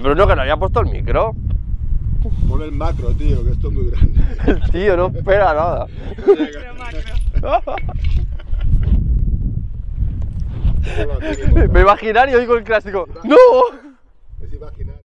Pero no que no había puesto el micro. Pon el macro, tío, que esto es muy grande. El tío no espera nada. Me imaginar y el clásico. ¡No! Es imaginar.